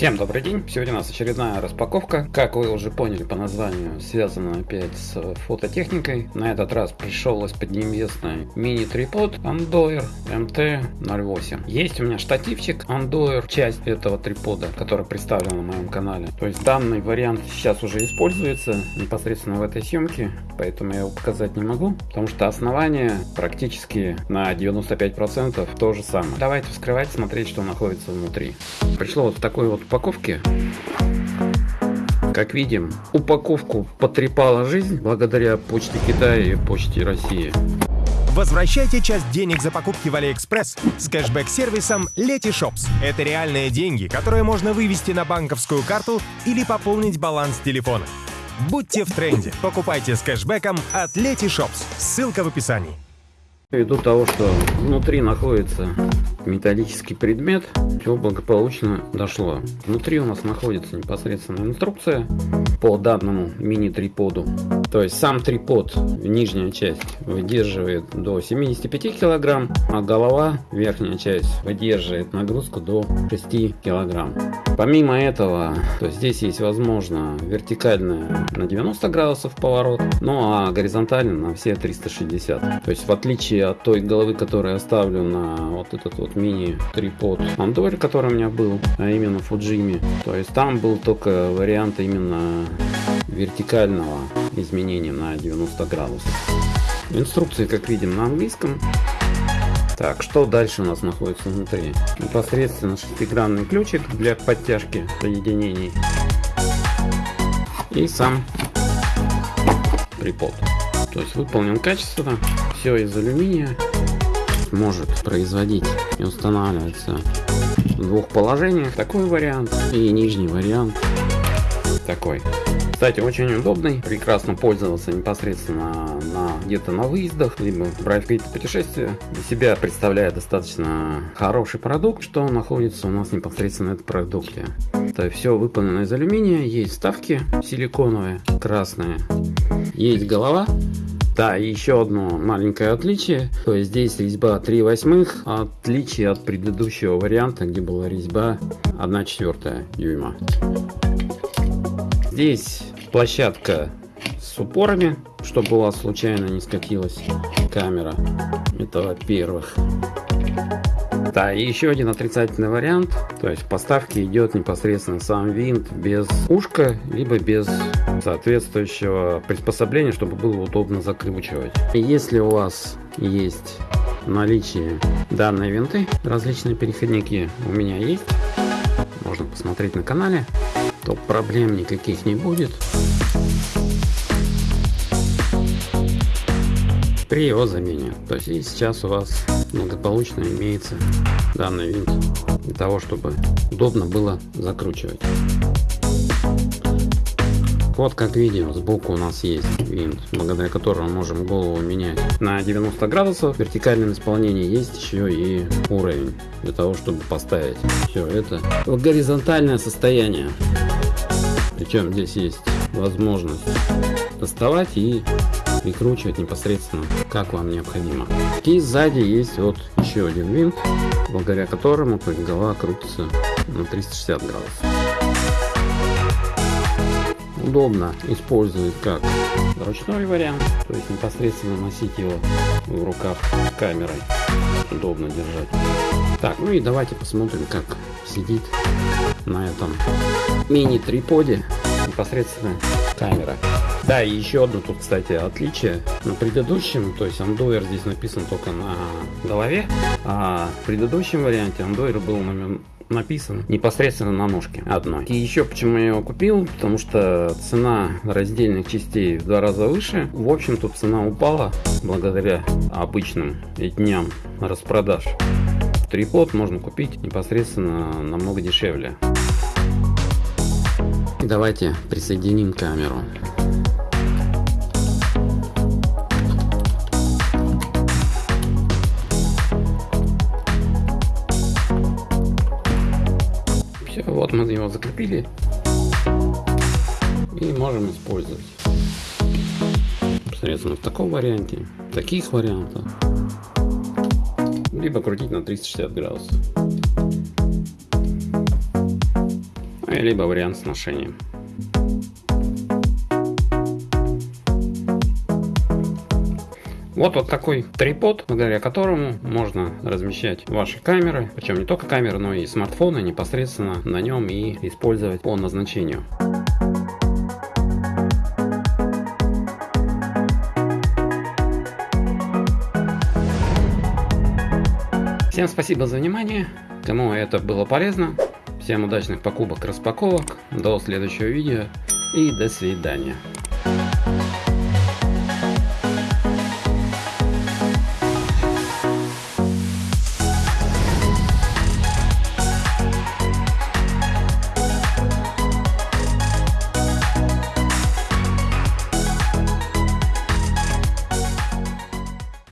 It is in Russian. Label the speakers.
Speaker 1: Всем добрый день! Сегодня у нас очередная распаковка. Как вы уже поняли по названию, связана опять с фототехникой. На этот раз пришел из-под неизвестной мини-трипод Andoir MT-08. Есть у меня штативчик Andoir, часть этого трипода, который представлен на моем канале. То есть данный вариант сейчас уже используется непосредственно в этой съемке, поэтому я его показать не могу, потому что основание практически на 95% то же самое. Давайте вскрывать, смотреть, что находится внутри. Пришло вот такой вот упаковке. Как видим, упаковку потрепала жизнь благодаря почте Китая и почте России.
Speaker 2: Возвращайте часть денег за покупки в Алиэкспресс с кэшбэк-сервисом Letyshops. Это реальные деньги, которые можно вывести на банковскую карту или пополнить баланс телефона. Будьте в тренде. Покупайте с кэшбэком от Letyshops. Ссылка в описании.
Speaker 1: Ввиду того, что внутри находится металлический предмет, все благополучно дошло. Внутри у нас находится непосредственно инструкция по данному мини-триподу. То есть сам трипод, нижняя часть, выдерживает до 75 килограмм, а голова, верхняя часть, выдерживает нагрузку до 6 килограмм. Помимо этого, то здесь есть возможно вертикальная на 90 градусов поворот, ну а горизонтально на все 360. То есть в отличие от той головы, которую я ставлю на вот этот вот мини-трипод Андор, который у меня был, а именно Fujimi, то есть там был только вариант именно вертикального изменения на 90 градусов. Инструкции, как видим, на английском. Так, что дальше у нас находится внутри? Непосредственно шестигранный ключик для подтяжки соединений. И сам припод. То есть выполнен качественно, все из алюминия. Может производить и устанавливаться в двух положениях. Такой вариант и нижний вариант такой. Кстати, очень удобный, прекрасно пользоваться непосредственно на где-то на выездах, либо брать какие-то путешествия. Для себя представляет достаточно хороший продукт, что находится у нас непосредственно в этом продукте. Это все выполнено из алюминия, есть вставки силиконовые, красные, есть голова, да, и еще одно маленькое отличие. То есть здесь резьба 3 восьмых, отличие от предыдущего варианта, где была резьба 1 четвертая дюйма. Здесь площадка с упорами, чтобы вас случайно не скатилась камера. Это во-первых. Да, и еще один отрицательный вариант. То есть в поставке идет непосредственно сам винт без ушка, либо без соответствующего приспособления, чтобы было удобно закручивать. Если у вас есть наличие данной винты, различные переходники у меня есть, можно посмотреть на канале то проблем никаких не будет. При его замене. То есть и сейчас у вас благополучно имеется данный винт для того, чтобы удобно было закручивать. Вот как видим, сбоку у нас есть винт, благодаря которому можем голову менять на 90 градусов. В вертикальном исполнении есть еще и уровень, для того, чтобы поставить все это в горизонтальное состояние. Причем здесь есть возможность доставать и прикручивать непосредственно как вам необходимо. И сзади есть вот еще один винт, благодаря которому голова крутится на 360 градусов удобно использовать как ручной вариант, то есть непосредственно носить его в руках камерой, удобно держать. Так, ну и давайте посмотрим, как сидит на этом мини-триподе непосредственно камера. Да, и еще одно тут, кстати, отличие. На предыдущем, то есть андуэр здесь написан только на голове, а в предыдущем варианте андуэр был написан непосредственно на ножке одной. И еще почему я его купил, потому что цена раздельных частей в два раза выше. В общем, тут цена упала благодаря обычным дням распродаж. Трипод можно купить непосредственно намного дешевле. Давайте присоединим камеру. Закрепили и можем использовать средственно в таком варианте, таких вариантах, либо крутить на 360 градусов. либо вариант с ношением. Вот вот такой трипод, благодаря которому можно размещать ваши камеры, причем не только камеры, но и смартфоны непосредственно на нем и использовать по назначению. Всем спасибо за внимание, кому это было полезно. Всем удачных покупок, распаковок, до следующего видео и до свидания.